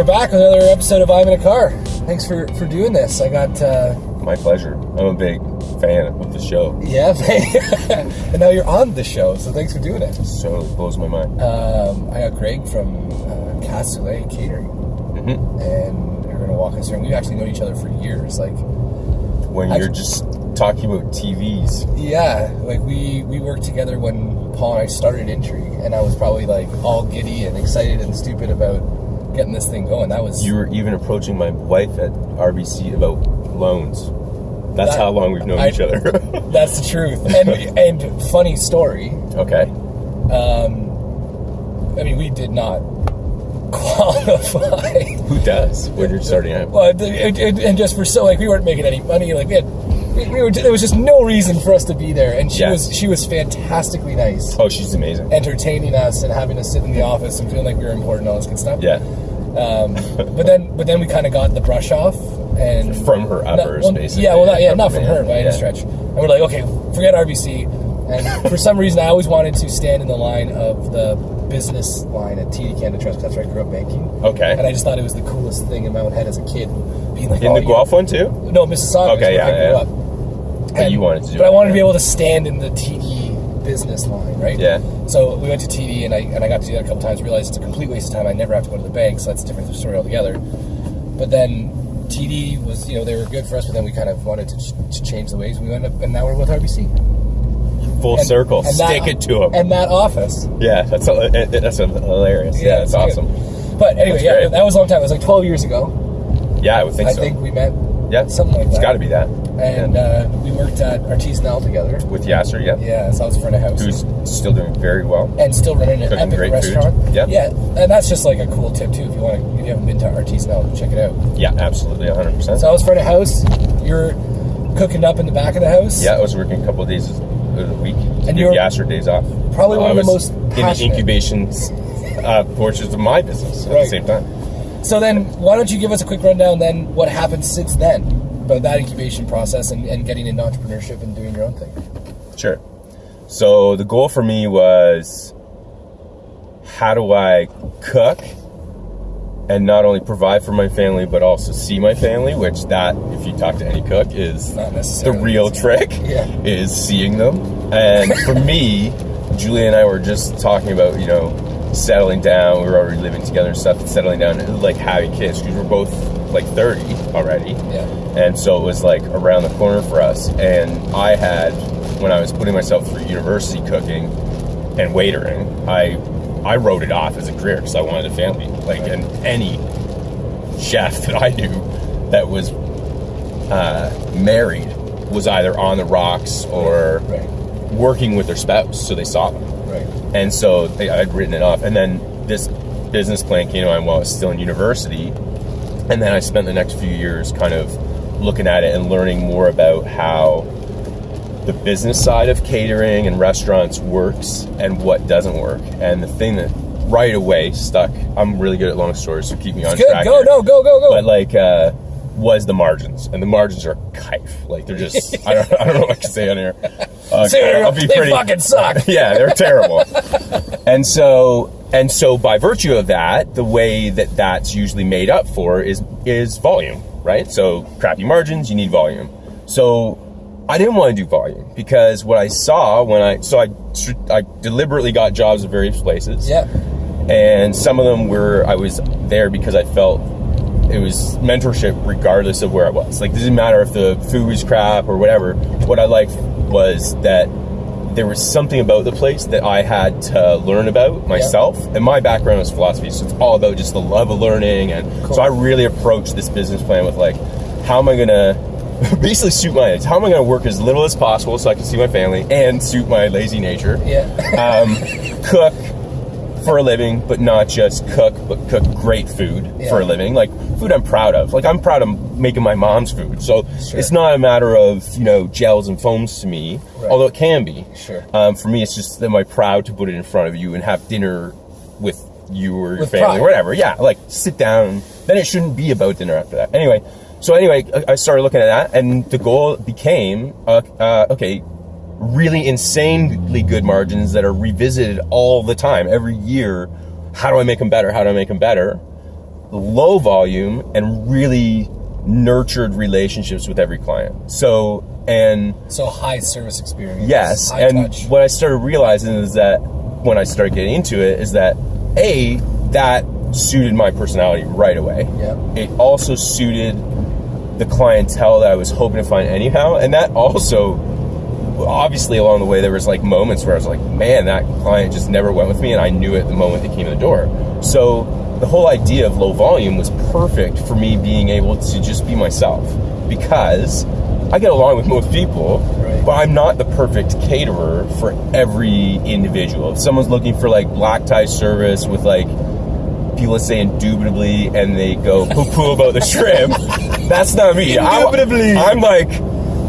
We're back with another episode of I'm in a car. Thanks for for doing this. I got uh, My pleasure. I'm a big fan of the show. yeah, and now you're on the show, so thanks for doing it. So it blows my mind. Um, I got Greg from uh, Catering, hmm and you're gonna walk us through. And we've actually known each other for years. Like, When you're just talking about TVs, yeah, like we we worked together when Paul and I started Intrigue, and I was probably like all giddy and excited and stupid about getting this thing going. That was you were even approaching my wife at RBC about loans. That's That- how long we've known I- each other. that's the truth. And and funny story. okay. Um, I mean, we did not qualify. Who does when you're starting out? Well, and just for so like we weren't making any money. Like we had, we, we were. There was just no reason for us to be there. And she was she was fantastically nice, Oh, she's amazing. entertaining us and having us sit in the office and feeling like we were important, and all this good stuff. Yeah. Um, but then but then we kind of got the brush off and From her Not- uppers, well, basically. Yeah, well, not, yeah, not from her by Yeah. any stretch. And we're like, okay, forget RBC. And for some reason, I always wanted to stand in the line of the business line at TD Canada Trust. That's where I grew up banking. Okay. And I just thought it was the coolest thing in Mountain Head as a kid, being like In oh, the Guelph one too? No, Mississauga. Okay, yeah, I grew yeah. But you wanted to do But it, I wanted to be able to stand in the TD business line, right? Yeah. So we went to TD, and I and I got to do that a couple times. Realized it's a complete waste of time. I never have to go to the bank, so that's a different story altogether. But then TD was, you know, they were good for us, but then we kind of wanted to, ch- to change the ways. We went up, and now we're with RBC. Full And- circle. and that- Stick it to them. And that office. yeah, that's a, that's a hilarious. Yeah, it's it's good. awesome. But anyway, That's yeah, great. that was a long time. It was like 12 years ago. Yeah, I would think I so. think we met, yeah, something like It's that. got to be that. and uh, we worked at Artisanal together. with Yasser, yeah, Yeah, so I was front of house. who's still doing very well. and still running an Cooking epic restaurant. Yeah. yeah, and that's just like a cool tip too. If you want to, if you haven't been to Artisanal, check it out. Yeah, absolutely, 100. percent So I was front of house. You're cooking up in the back of the house. Yeah, I was working a couple of days of the week to And give Yasser days off. probably one of the most in the incubation uh, portions of my business at Right. the same time. So then, why don't you give us a quick rundown then? What happened since then about that incubation process and, and getting into entrepreneurship and doing your own thing? Sure. So the goal for me was how do I cook and not only provide for my family but also see my family, which that if you talk to any cook is Not the real trick Yeah. is seeing them. And for me, Julie and I were just talking about, you know, settling down. We were already living together and stuff, and settling down and like having kids because we're both like 30 already. Yeah. And so it was like around the corner for us. And I had, when I was putting myself through university cooking and waitering, I I wrote it off as a career because I wanted a family. Like, and any chef that I knew that was uh, married was either on the rocks or Right. working with their spouse, so they saw them. And so they, I'd written it off. And then this business plan came on while I was still in university. And then I spent the next few years kind of looking at it and learning more about how the business side of catering and restaurants works and what doesn't work. And the thing that right away stuck, I'm really good at long stories, so keep me on Good. track. Go. here. No. Go. Go. Go. But like, uh, was the margins, and the margins are kife. Like they're just, I don't, I don't know what I can say on here. Uh, Say, I'll be they pretty- fucking suck. yeah, they're terrible. and so and so by virtue of that, the way that that's usually made up for is is volume, right? So crappy margins, you need volume. So I didn't want to do volume because what I saw when I so I I deliberately got jobs at various places Yeah. and some of them were I was there because I felt it was mentorship regardless of where I was. Like it didn't matter if the food was crap or whatever. What I liked was that there was something about the place that I had to learn about myself. And my background is philosophy, so it's all about just the love of learning. And Cool. so I really approached this business plan with like, how am I gonna basically suit my? How am I gonna work as little as possible so I can see my family and suit my lazy nature? Yeah. um, cook for a living, but not just cook, but cook great food Yeah. for a living. Like food I'm proud of. Like I'm proud of making my mom's food. So Sure. it's not a matter of you know gels and foams to me, Right. although it can be. Sure. Um, for me, it's just am I proud to put it in front of you and have dinner with you or your With family pride. or whatever. Yeah, like sit down. Then it shouldn't be about dinner after that. Anyway, so anyway, I- I started looking at that, and the goal became uh, uh, okay really insanely good margins that are revisited all the time, every year. How do I make them better? How do I make them better? low volume and really nurtured relationships with every client. So, and So high service experience. yes, high and touch. what I started realizing is that when I started getting into it, is that A, that suited my personality right away. Yep. It also suited the clientele that I was hoping to find anyhow. And that also, obviously, along the way, there was like moments where I was like, man, that client just never went with me. And I knew it the moment they came in the door. So the whole idea of low volume was perfect for me being able to just be myself because I get along with most people, Right. but I'm not the perfect caterer for every individual. If someone's looking for like black tie service with like people say indubitably and they go poo poo about the shrimp, that's not me. Indubitably. I'm like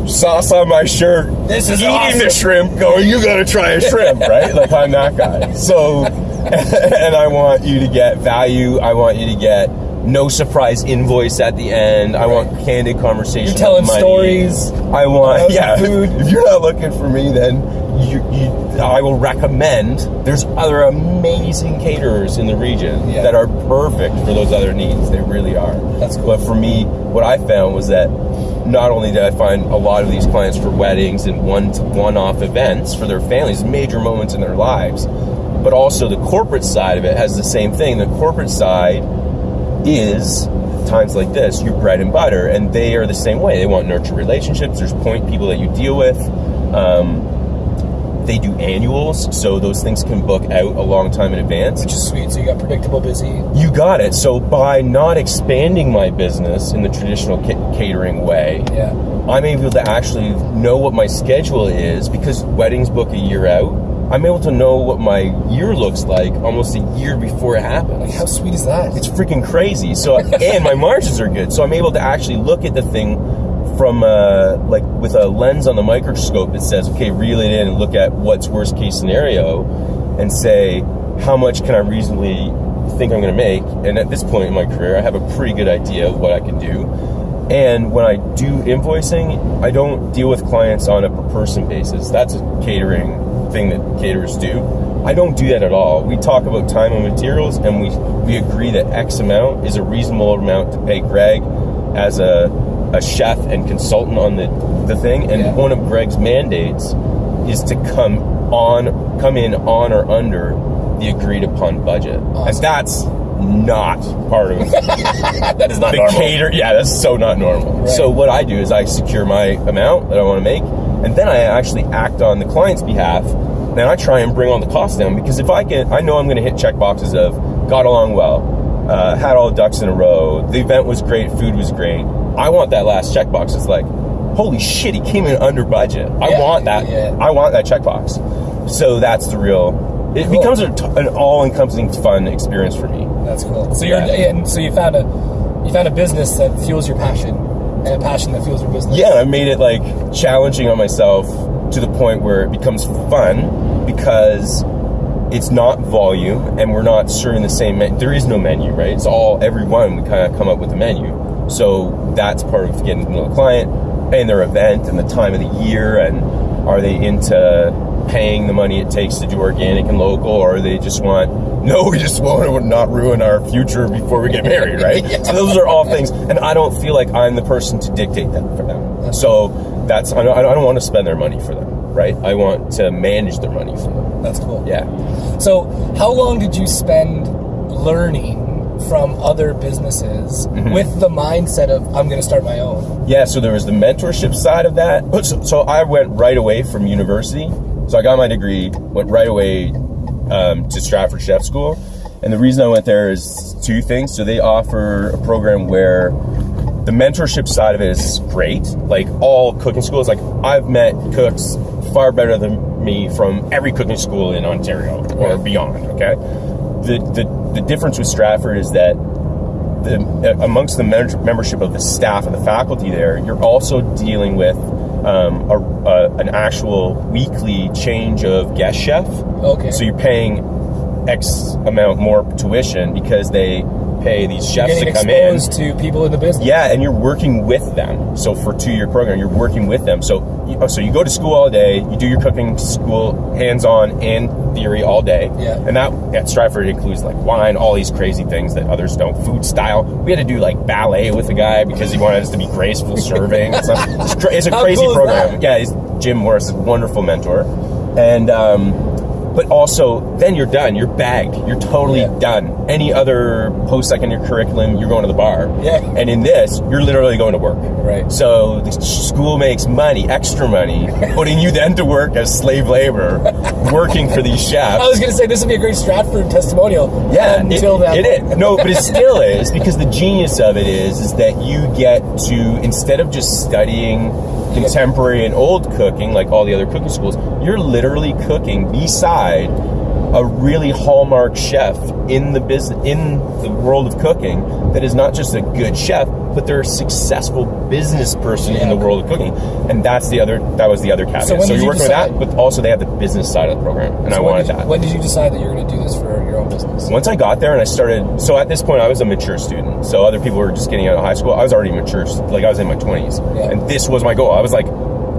sauce on my shirt, This is eating awesome. the shrimp, going, you gotta try a shrimp, right? Like I'm that guy. So, and I want you to get value. I want you to get no surprise invoice at the end. I want candid conversation. You're telling stories. I want, yeah. food. If you're not looking for me, then you, you, I will recommend. There's other amazing caterers in the region Yeah. that are perfect for those other needs. They really are. That's cool. But for me, what I found was that not only did I find a lot of these clients for weddings and one one-off events for their families, major moments in their lives, but also the corporate side of it has the same thing. The corporate side is times like this your bread and butter and they are the same way. They want nurture relationships. There's point people that you deal with. Um, they do annuals so those things can book out a long time in advance which is sweet. So you got predictable busy. you got it so by not expanding my business in the traditional ca- catering way Yeah. i'm able to actually know what my schedule is because weddings book a year out i'm able to know what my year looks like almost a year before it happens Like how sweet is that? it's freaking crazy. So and my margins are good, so I'm able to actually look at the thing from uh, like with a lens on the microscope that says, okay, reel it in and look at what's worst case scenario, and say how much can I reasonably think I'm going to make. And at this point in my career, I have a pretty good idea of what I can do. And when I do invoicing, I don't deal with clients on a per person basis. That's a catering thing that caterers do. I don't do that at all. We talk about time and materials, and we we agree that X amount is a reasonable amount to pay Greg as a a chef and consultant on the the thing. And Yeah. one of Greg's mandates is to come on come in on or under the agreed upon budget, and that's not part of that is not the normal. cater. Yeah, that's so not normal. Right. So what I do is I secure my amount that I want to make, and then I actually act on the client's behalf, and I try and bring all the costs down because if I can, I know I'm going to hit check boxes of got along well, uh, had all the ducks in a row, the event was great, food was great. I want that last checkbox. It's like, holy shit, he came in under budget. I Yeah, want that. yeah. I want that checkbox. So that's the real. It Cool. becomes t- an all-encompassing fun experience for me. That's cool. So you're Yeah. so you found a you found a business that fuels your passion and a passion that fuels your business. yeah, I made it like challenging on myself to the point where it becomes fun because it's not volume and we're not serving the same menu. There is no menu, right? It's all every one we kind of come up with a menu. So that's part of getting to know the client and their event and the time of the year and are they into paying the money it takes to do organic and local or they just want no we just want to not ruin our future before we get married right? So those are all things and i don't feel like i'm the person to dictate that for them. So that's i don't, I don't want to spend their money for them right? I want to manage their money for them. That's cool. yeah. So how long did you spend learning from other businesses Mm-hmm. with the mindset of I'm going to start my own? Yeah, so there was the mentorship side of that. So, so I went right away from university. So I got my degree, went right away um, to Stratford Chef School. And the reason I went there is two things. So they offer a program where the mentorship side of it is great. Like all cooking schools, like I've met cooks far better than me from every cooking school in Ontario or beyond. Okay, the the the difference with Stratford is that the, amongst the membership of the staff and the faculty there, you're also dealing with um, a, a, an actual weekly change of guest chef. Okay. So you're paying X amount more tuition because they pay these chefs to come in. to people in the business. Yeah, and you're working with them. So for two year program, you're working with them. So you, oh, so you go to school all day, you do your cooking school hands on and theory all day. Yeah. And that at Stratford includes like wine, all these crazy things that others don't. Food style. We had to do like ballet with a guy because he wanted us to be graceful serving. It's, cra- it's a crazy cool program. Yeah, he's Jim Morris, is a wonderful mentor, and. um but also, then you're done. You're bagged. You're totally Yeah. done. Any other post secondary curriculum, you're going to the bar. Yeah. And in this, you're literally going to work. Right. So the school makes money, extra money, putting you then to work as slave labor, working for these chefs. I was going to say this would be a great Stratford testimonial. Yeah, until it, that. it is. No, but it still is because the genius of it is is that you get to instead of just studying contemporary and old cooking like all the other cooking schools, you're literally cooking beside a really hallmark chef in the business in the world of cooking that is not just a good chef but they're a successful business person in the Yeah. world of cooking and that's the other that was the other caveat So so you're you working with that but also they have the business side of the program and i So when wanted did, that When did you decide that you're going to do this for your own business? once I got there and I started, so at this point I was a mature student. So other people were just getting out of high school. I was already mature, like I was in my twenties, Yeah. and this was my goal. I was like,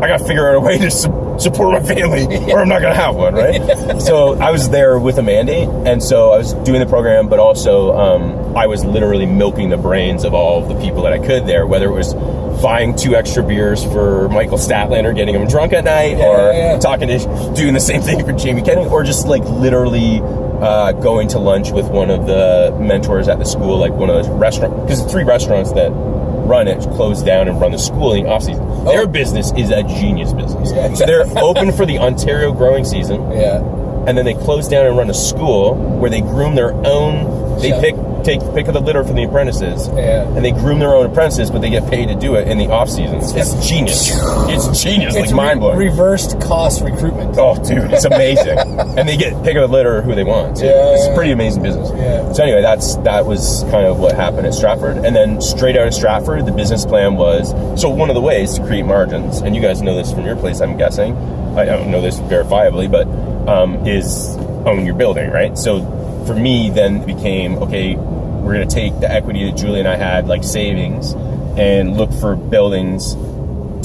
I got to figure out a way to su- support my family, or I'm not going to have one, right? so I was there with a mandate, and so I was doing the program, but also um, I was literally milking the brains of all of the people that I could there, whether it was buying two extra beers for Michael Stadtländer or getting him drunk at night, Yeah, or yeah, yeah. talking to doing the same thing for Jamie Kennedy, or just like literally uh, going to lunch with one of the mentors at the school, like one of those restaurants, because the three restaurants that run it closed down and run the school in the off season. Their business is a genius business. Yeah. So they're open for the Ontario growing season, yeah. and then they close down and run a school where they groom their own. They Chef. pick take pick of the litter from the apprentices, Yeah. and they groom their own apprentices, but they get paid to do it in the off seasons. It's genius. It's genius. It's like mind blowing. re- reversed cost recruitment. Oh, dude, it's amazing, and they get pick of the litter who they want. Too. Yeah, it's a pretty amazing business. Yeah. So anyway, that's that was kind of what happened at Stratford, and then straight out of Stratford, the business plan was so one of the ways to create margins, and you guys know this from your place, I'm guessing. I don't know this verifiably, but um, is own your building, right? So for me, then it became okay. We're going to take the equity that Julie and I had, like savings, and look for buildings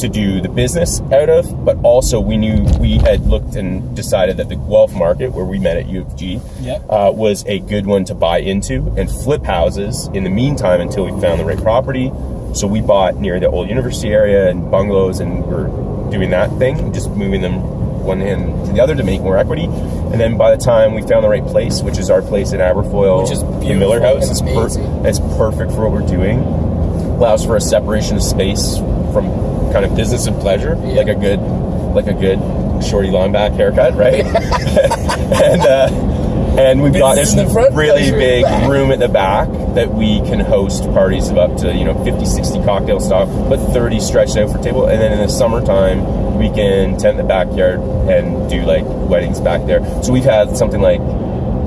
to do the business out of, but also we knew we had looked and decided that the Guelph market, where we met at U of G, Yep. uh, was a good one to buy into and flip houses in the meantime until we found the right property. So we bought near the old university area and bungalows, and we're doing that thing, just moving them one hand to the other to make more equity. And then by the time we found the right place, which is our place in Aberfoyle, Which is the Miller House, it's, amazing. it's perfect for what we're doing allows for a separation of space from kind of business and pleasure, Yeah. like a good, like a good shorty long back haircut, right? and uh, and we've got this in the front, really pleasure in the big back. room at the back that we can host parties of up to you know 50, 60 cocktail style, but 30 stretched out for table. And then in the summertime, we can tent the backyard and do like weddings back there. So we've had something like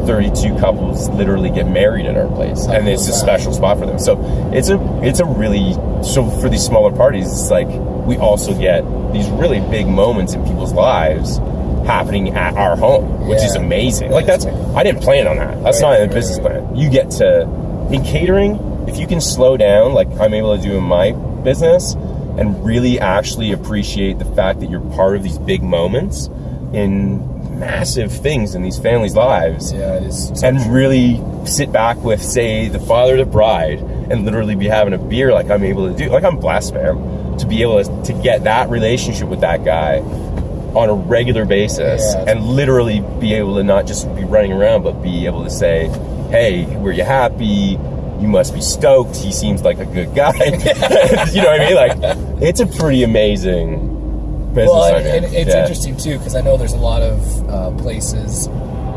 32 couples literally get married at our place oh, and it's a special spot for them. So it's a it's a really so for these smaller parties it's like we also get these really big moments in people's lives happening at our home which is amazing. Like That's that's i didn't plan on that. That's Right, not in the business plan. You get to in catering if you can slow down like i'm able to do in my business and really actually appreciate the fact that you're part of these big moments in massive things in these families lives Yeah, and really sit back with, say, the father of the bride, and literally be having a beer like I'm able to do. Like I'm blessed, man, to be able to, to get that relationship with that guy on a regular basis, Yeah. and literally be able to not just be running around, but be able to say, "Hey, were you happy?" You must be stoked. He seems like a good guy. you know what I mean? Like, it's a pretty amazing business. Well, and, and it's Yeah. interesting too because I know there's a lot of uh, places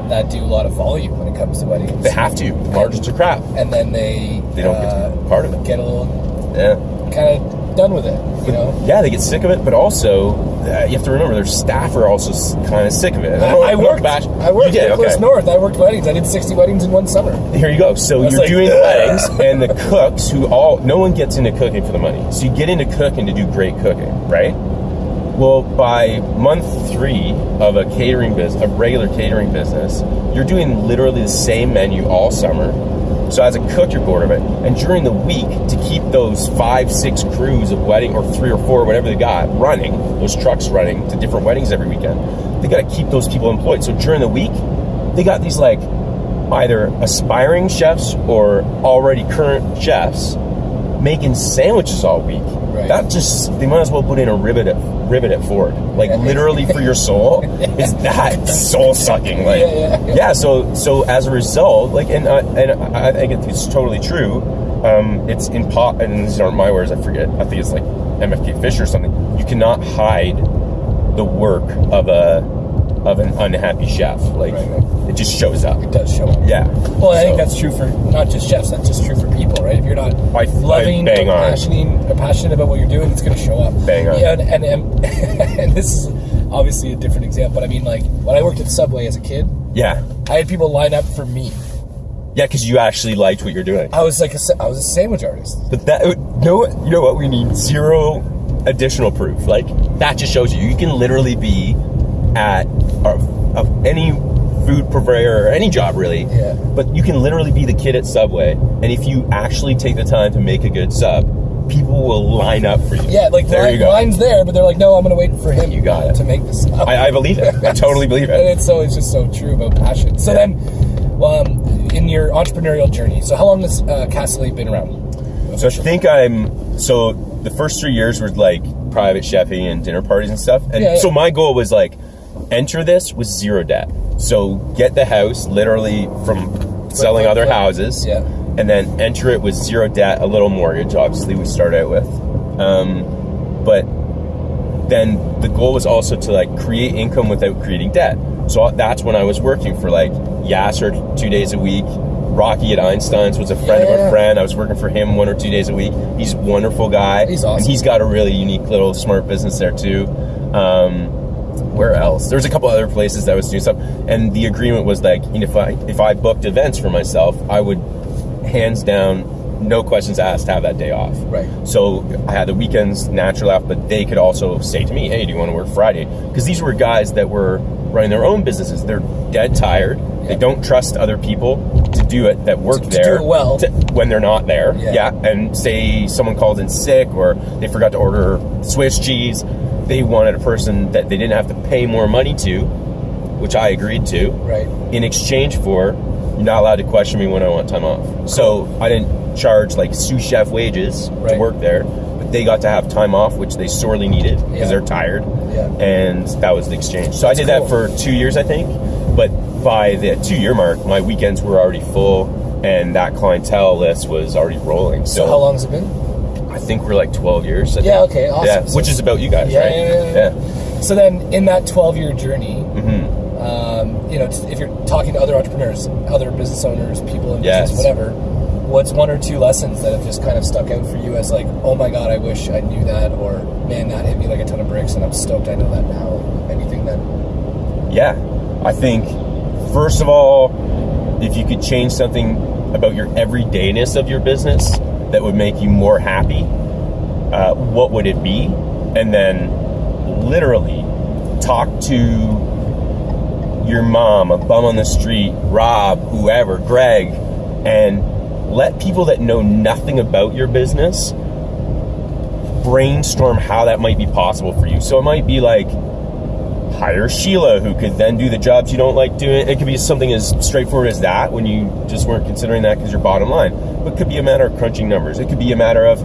that do a lot of volume when it comes to weddings. They have to. Margins are crap. and then they They don't get uh, to be part of it. get a little Yeah. kind of done with it. You know, Yeah, they get sick of it, but also uh, you have to remember their staff are also kind of sick of it. I, I not worked. bash- I worked You did, okay. North. I worked weddings. I did 60 weddings in one summer. Here you go. So you're like, doing "Ugh." weddings, and the cooks who all no one gets into cooking for the money. So you get into cooking to do great cooking, right? Well, by month three of a catering business, a regular catering business, you're doing literally the same menu all summer, So as a cook, you're bored of it. And during the week, to keep those five, six crews of wedding, or three or four, whatever they got, running, those trucks running to different weddings every weekend, they got to keep those people employed. So during the week, they got these like either aspiring chefs or already current chefs making sandwiches all week. Right. That just they might as well put in a rivet rivet at Ford. Like literally for your soul. It's that soul sucking. Like Yeah, yeah, yeah. yeah, so so as a result, like, and I, and I think it's totally true. Um, it's in pot, and these aren't my words. I forget. I think it's like MFK Fisher or something. You cannot hide the work of a of an unhappy chef. Like Right, right. it just shows up. It does show up. Yeah. Well, I think that's true for not just chefs. That's just true for people, right? If you're not I- I loving bang or passionate, or passionate about what you're doing, it's going to show up. Bang on. Yeah, and, and, and, and this is obviously a different example. But I mean, like when I worked at Subway as a kid, yeah, I had people line up for me. yeah, because you actually liked what you're doing. I was like a, I was a sandwich artist. But that uh, no, you know what? We need zero additional proof. Like that just shows you you can literally be at a, of any food purveyor or any job really. Yeah. But you can literally be the kid at Subway, and if you actually take the time to make a good sub, people will line up for you. Yeah, like there line, you go. line's there, but they're like, no, I'm going to wait for him. You got it. to make this. Up. I, I believe it. I totally believe and it. it's so it's just so true about passion. So Yeah. then, um, in your entrepreneurial journey, so how long has uh, Castley been around? So I think I'm so the first three years were like private chefing and dinner parties and stuff. And Yeah, yeah. so my goal was like enter this with zero debt. So get the house literally from selling other houses. Yeah. And then enter it with zero debt, a little mortgage, obviously we start out with. Um, but then the goal was also to like create income without creating debt. So that's when I was working for like Yasser two days a week. Rocky at Einstein's was a friend of Yeah. a friend. I was working for him one or two days a week. He's a wonderful guy. He's awesome. And he's got a really unique little smart business there too. Um, where else? There was a couple other places that I was doing stuff, and the agreement was like, you know, if I if I booked events for myself, I would hands down, no questions asked, have that day off. Right. So I had the weekends naturally off, but they could also say to me, "Hey, do you want to work Friday?" Because these were guys that were running their own businesses. They're dead tired. They don't trust other people to do it that work To- to there do it well. to- when they're not there. Yeah. And say someone called in sick or they forgot to order Swiss cheese. They wanted a person that they didn't have to pay more money to, which I agreed to Right. in exchange for you're not allowed to question me when I want time off. So I didn't charge like sous chef wages Right. to work there, but they got to have time off, which they sorely needed because Yeah. they're tired. Yeah. And that was the exchange. So I did cool. that for two years, I think. But by the two year mark, my weekends were already full and that clientele list was already rolling. So, So how long has it been? I think we're like 12 years. I Yeah, think. okay, awesome. Yeah, So- which is about you guys, Yeah, right? yeah, yeah, yeah. So then, in that 12 year journey, Mm-hmm. um, you know, if you're talking to other entrepreneurs, other business owners, people in Yes. business, whatever, what's one or two lessons that have just kind of stuck out for you as like, oh my god, I wish I knew that, or man, that hit me like a ton of bricks, and I'm stoked I know that now. Anything that, Yeah. I think, first of all, if you could change something about your everydayness of your business that would make you more happy, uh, what would it be? And then literally talk to your mom, a bum on the street, Rob, whoever, Greg, and let people that know nothing about your business brainstorm how that might be possible for you. So it might be like, hire Sheila, who could then do the jobs you don't like doing. It could be something as straightforward as that when you just weren't considering that because your bottom line. It could be a matter of crunching numbers. It could be a matter of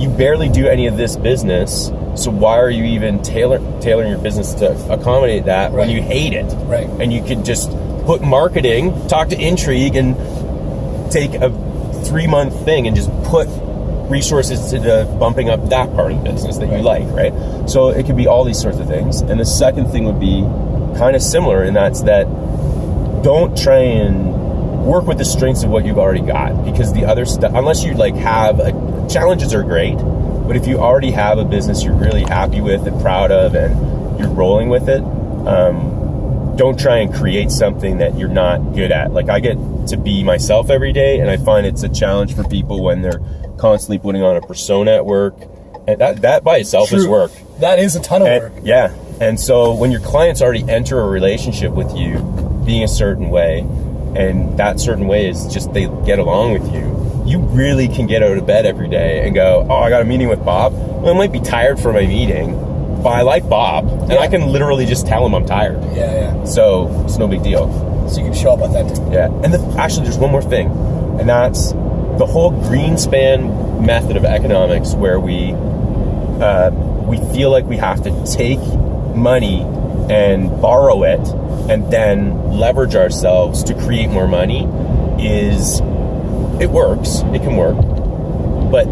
you barely do any of this business, so why are you even tailor, tailoring your business to accommodate that when you hate it? Right. And you could just put marketing, talk to Intrigue, and take a three month thing and just put resources to the bumping up that part of the business that you like, right? So it could be all these sorts of things. And the second thing would be kind of similar, and that's that don't try and work with the strengths of what you've already got because the other stuff, unless you like have a, challenges are great, but if you already have a business you're really happy with and proud of and you're rolling with it, um, don't try and create something that you're not good at. Like I get to be myself every day, and I find it's a challenge for people when they're constantly putting on a persona at work. And that, that by itself is work. that is a ton of And- work. yeah. And so when your clients already enter a relationship with you being a certain way, and that certain way is just they get along with you you really can get out of bed every day and go oh i got a meeting with bob well, i might be tired for my meeting but i like bob and Yeah. i can literally just tell him i'm tired Yeah, yeah. so it's no big deal So you can show up authentic. yeah, and the, actually, there's one more thing, and that's the whole Greenspan method of economics, where we uh, we feel like we have to take money and borrow it, and then leverage ourselves to create more money. Is it works? It can work, but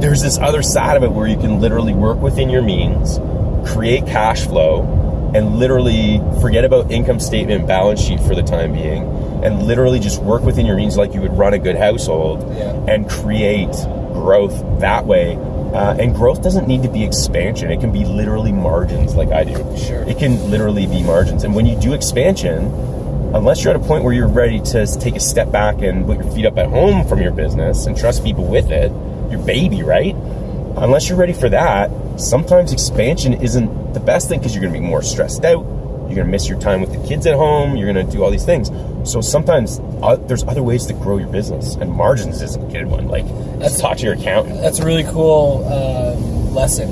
there's this other side of it where you can literally work within your means, create cash flow, and literally forget about income statement, balance sheet for the time being, and literally just work within your means like you would run a good household Yeah. and create growth that way. Uh, and growth doesn't need to be expansion. It can be literally margins, like I do. Sure. It can literally be margins. And when you do expansion, unless you're at a point where you're ready to take a step back and put your feet up at home from your business and trust people with it, your baby, right? Unless you're ready for that, sometimes expansion isn't the best thing because you're going to be more stressed out. You're going to miss your time with the kids at home. You're going to do all these things. So sometimes uh, there's other ways to grow your business, and margins isn't a good one. Like, let's talk to your accountant. That's a really cool um, lesson,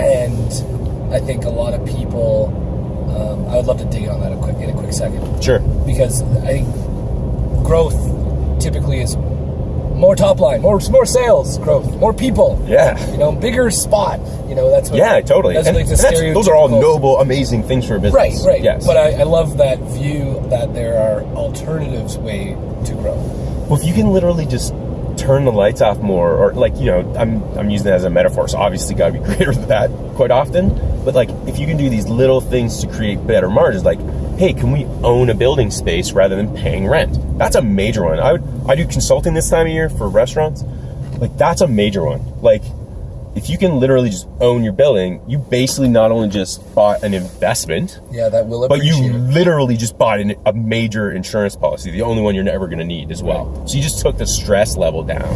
and I think a lot of people. Um, I would love to dig in on that a quick in a quick second Sure. because I think growth typically is more top line, more more sales growth, more people. Yeah. You know, bigger spot. You know, that's what. Yeah, totally. That's And- like that's- those are all noble, amazing things for a business. Right, right. Yes. But I, I love that view that there are alternatives way to grow. Well, if you can literally just turn the lights off more, or like you know, I'm I'm using that as a metaphor, so obviously got to be greater than that quite often. But like, if you can do these little things to create better margins, like, hey, can we own a building space rather than paying rent? That's a major one. I would I do consulting this time of year for restaurants. Like that's a major one. Like if you can literally just own your building, you basically not only just bought an investment, Yeah, that will but you it. literally just bought an, a major insurance policy, the only one you're never going to need as well. So you just took the stress level down.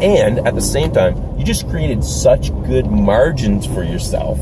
And at the same time, you just created such good margins for yourself.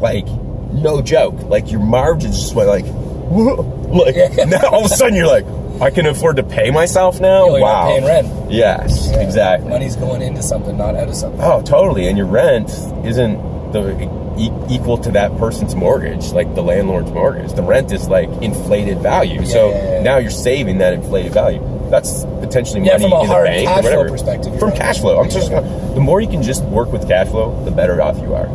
Like, no joke. Like, your margins just went like. Like now all of a sudden you're like, I can afford to pay myself now? You're wow. paying rent. Yes, Yeah. exactly. Money's going into something, not out of something. Oh, totally. And your rent isn't the e- equal to that person's mortgage, like the landlord's mortgage. The rent is like inflated value. so yeah, yeah. now you're saving that inflated value. That's potentially Yeah, money from a in the bank cash or flow whatever. perspective, From right. cash flow, I'm just gonna, the more you can just work with cash flow, the better off you are,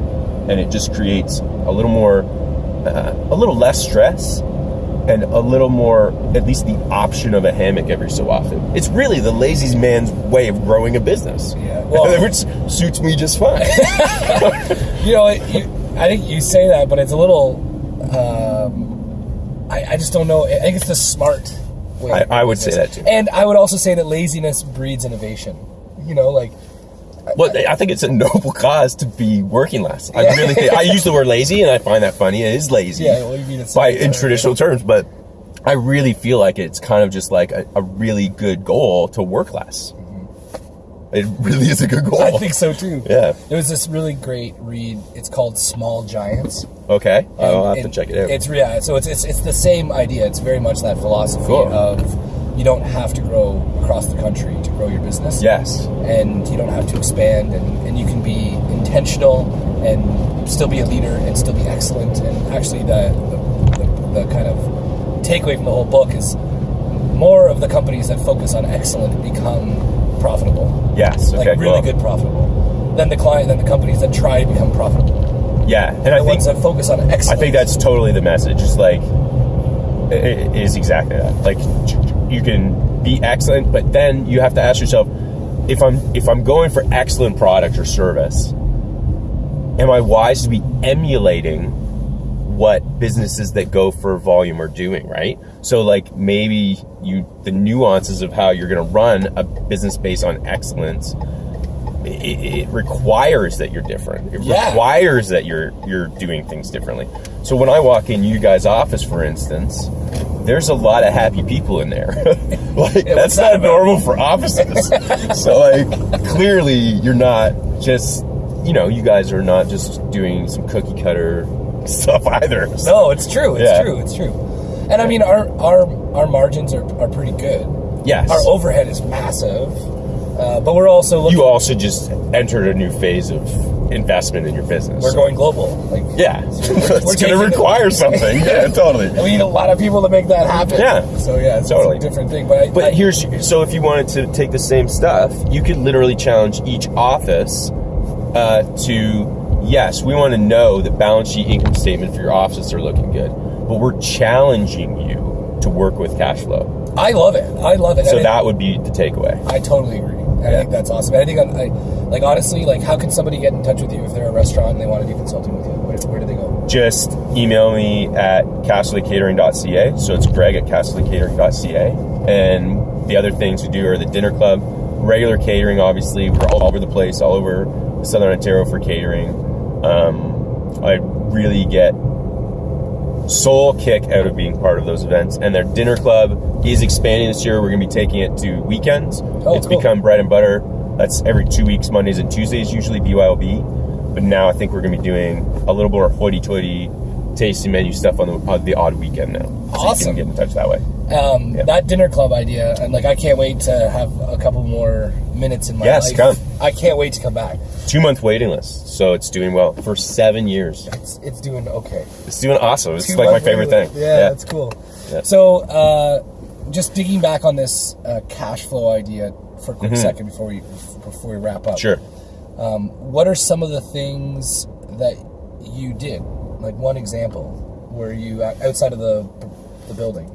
and it just creates a little more, uh, a little less stress, and a little more, at least the option of a hammock every so often. It's really the lazy man's way of growing a business. Yeah, well- which suits me just fine. You know, it, you, I think you say that, but it's a little. Um, I, I just don't know. I think it's the smart way. I- I would say that too. And I would also say that laziness breeds innovation. You know, like Well, I think it's a noble cause to be working less. I really think I use the word lazy, and I find that funny. It is lazy, Yeah, well, you mean it's by in traditional terms, but I really feel like it's kind of just like a, a really good goal to work less. Mm-hmm. It really is a good goal. I think so too. Yeah. There was this really great read. It's called Small Giants. Okay, I'll have to check it out. It's yeah, so it's, it's it's the same idea. It's very much that philosophy Cool. of you don't have to grow across the country to grow your business. yes, and you don't have to expand and, and you can be intentional and still be a leader and still be excellent. And actually the the, the, the kind of takeaway from the whole book is more of the companies that focus on excellent become profitable. Yes, like really good profitable than the client than the companies that try to become profitable. Yeah, and I the think that focus on excellence I think that's totally the message. It's like it it is exactly that. Like you can be excellent, but then you have to ask yourself if I'm if I'm going for excellent product or service, am I wise to be emulating what businesses that go for volume are doing, right? So like maybe you the nuances of how you're going to run a business based on excellence it, it requires that you're different. It Yeah. requires that you're you're doing things differently. So when I walk in you guys' office, for instance, there's a lot of happy people in there. like Yeah, that's not about? normal for offices. so like clearly you're not just you know you guys are not just doing some cookie cutter stuff either. So- no it's true it's Yeah. true it's true And I mean, our our our margins are, are pretty good. Yes. Our overhead is massive, uh, but we're also looking. you also just entered a new phase of investment in your business. we're going global. Like Yeah, we're it's going to require something. yeah, totally. and we need a lot of people to make that happen. Yeah. So yeah, it's, Totally. it's a different thing. But I, But I- here's so if you wanted to take the same stuff, you could literally challenge each office uh, to yes, we want to know the balance sheet income statement for your offices are looking good, but we're challenging you to work with cash flow. I love it. I love it. So that would be the takeaway. I totally agree. I think that's awesome. I think I, I like honestly, like how can somebody get in touch with you if they're a restaurant and they want to do consulting with you? Where, where do they go? Just email me at castleycatering.ca. So it's Greg at castleycatering.ca. And the other things we do are the dinner club, regular catering. Obviously, we're all over the place, all over Southern Ontario for catering. Um, I really get soul kick out of being part of those events. And their dinner club is expanding this year. We're going to be taking it to weekends. Oh, it's cool. become bread and butter. That's every two weeks, Mondays and Tuesdays, usually BYOB. But now I think we're going to be doing a little more hoity-toity tasty menu stuff on the, on the odd weekend now. So Awesome. you can get in touch that way. Um, Yeah. That dinner club idea, and like I can't wait to have a couple more minutes in my Yes, life. come. I can't wait to come back. Two month waiting list, so it's doing well for seven years. It's it's doing okay. It's doing awesome. It's Two like my favorite thing. Yeah, that's cool. Yeah. So, uh, just digging back on this uh, cash flow idea for a quick second before we before we wrap up. Sure. Um, what are some of the things that you did? Like one example where you outside of the the building,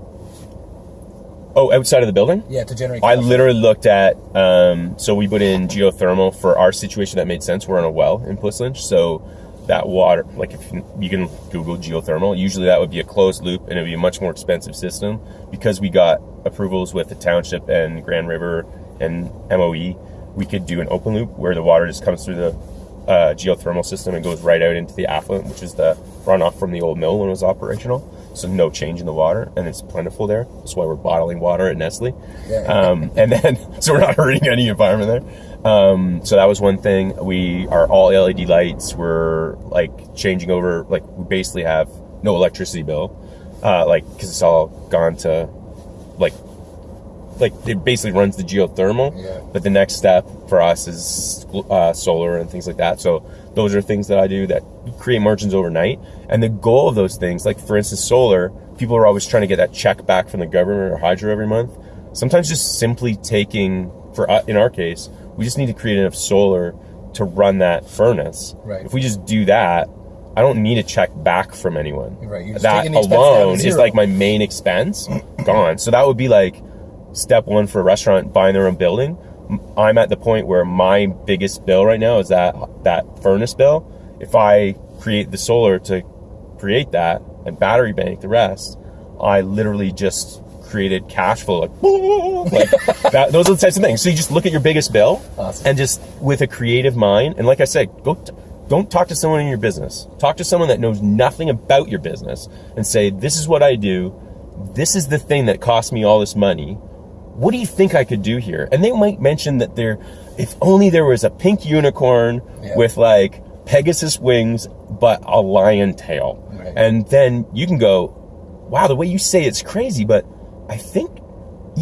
Oh, outside of the building? yeah, to generate. I literally looked at, um, so we put in geothermal for our situation that made sense. We're on a well in Puslinch, so that water, like if you, you can Google geothermal, usually that would be a closed loop and it would be a much more expensive system because we got approvals with the township and Grand River and MOE. We could do an open loop where the water just comes through the uh, geothermal system and goes right out into the affluent, which is the runoff from the old mill when it was operational. So no change in the water, and it's plentiful there. That's why we're bottling water at Nestle. Yeah. Um, and then, so we're not hurting any environment there. Um, so that was one thing. We are all LED lights. We're like changing over. Like we basically have no electricity bill, uh, like because it's all gone to like like it basically runs the geothermal. Yeah. But the next step for us is uh, solar and things like that. So those are things that I do that create margins overnight. And the goal of those things, like for instance, solar, people are always trying to get that check back from the government or hydro every month. Sometimes just simply taking, for uh, in our case, we just need to create enough solar to run that furnace. Right. If we just do that, I don't need a check back from anyone. Right, That taking the expense down to alone is like my main expense gone. So that would be like step one for a restaurant buying their own building. I'm at the point where my biggest bill right now is that that furnace bill. If I create the solar to create that and battery bank the rest, I literally just created cash flow like, like that. Those are the types of things. So you just look at your biggest bill Awesome. and just with a creative mind. And like I said, go. T- don't talk to someone in your business. Talk to someone that knows nothing about your business and say, "This is what I do. This is the thing that cost me all this money. What do you think I could do here?" And they might mention that there, if only there was a pink unicorn Yeah. with like Pegasus wings, but a lion tail. Right. And then you can go, "Wow, the way you say it's crazy, but I think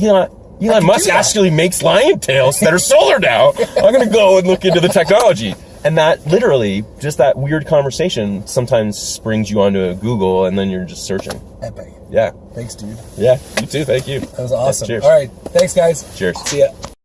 Elon, Elon Musk actually makes lion tails that are solar now. I'm gonna go and look into the technology." And that literally, just that weird conversation, sometimes springs you onto a Google, and then you're just searching. Epic. Yeah, Thanks, dude. yeah. You too. Thank you. That was awesome. Cheers. All right. Thanks, guys. Cheers. See ya.